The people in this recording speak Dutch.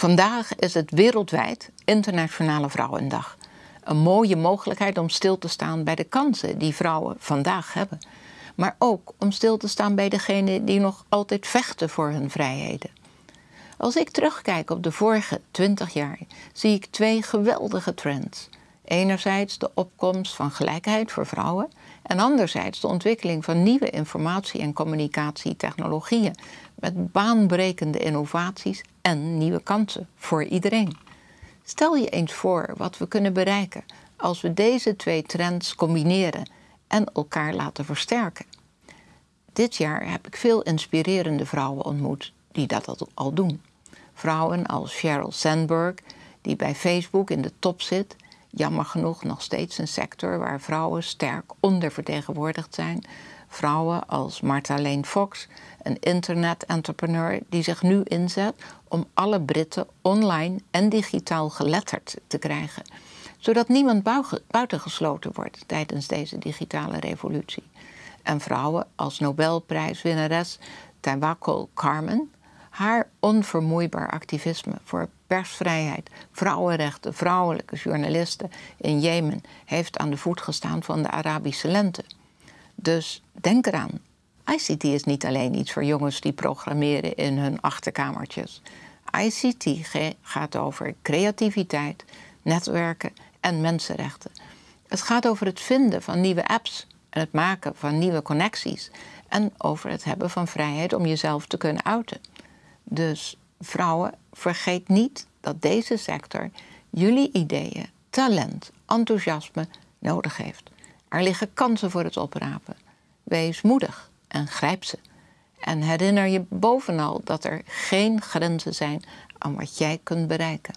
Vandaag is het wereldwijd Internationale Vrouwendag. Een mooie mogelijkheid om stil te staan bij de kansen die vrouwen vandaag hebben. Maar ook om stil te staan bij degenen die nog altijd vechten voor hun vrijheden. Als ik terugkijk op de vorige twintig jaar, zie ik twee geweldige trends. Enerzijds de opkomst van gelijkheid voor vrouwen en anderzijds de ontwikkeling van nieuwe informatie- en communicatietechnologieën met baanbrekende innovaties en nieuwe kansen voor iedereen. Stel je eens voor wat we kunnen bereiken als we deze twee trends combineren en elkaar laten versterken. Dit jaar heb ik veel inspirerende vrouwen ontmoet die dat al doen. Vrouwen als Sheryl Sandberg, die bij Facebook in de top zit, jammer genoeg nog steeds een sector waar vrouwen sterk ondervertegenwoordigd zijn. Vrouwen als Marta Fox, een internet-entrepreneur die zich nu inzet om alle Britten online en digitaal geletterd te krijgen, zodat niemand buitengesloten wordt tijdens deze digitale revolutie. En vrouwen als Nobelprijswinnares Tawakkol Carmen, haar onvermoeibaar activisme voor persvrijheid, vrouwenrechten, vrouwelijke journalisten in Jemen heeft aan de voet gestaan van de Arabische lente. Dus denk eraan, ICT is niet alleen iets voor jongens die programmeren in hun achterkamertjes. ICT gaat over creativiteit, netwerken en mensenrechten. Het gaat over het vinden van nieuwe apps en het maken van nieuwe connecties en over het hebben van vrijheid om jezelf te kunnen uiten. Dus vrouwen, vergeet niet dat deze sector jullie ideeën, talent, enthousiasme nodig heeft. Er liggen kansen voor het oprapen. Wees moedig en grijp ze. En herinner je bovenal dat er geen grenzen zijn aan wat jij kunt bereiken.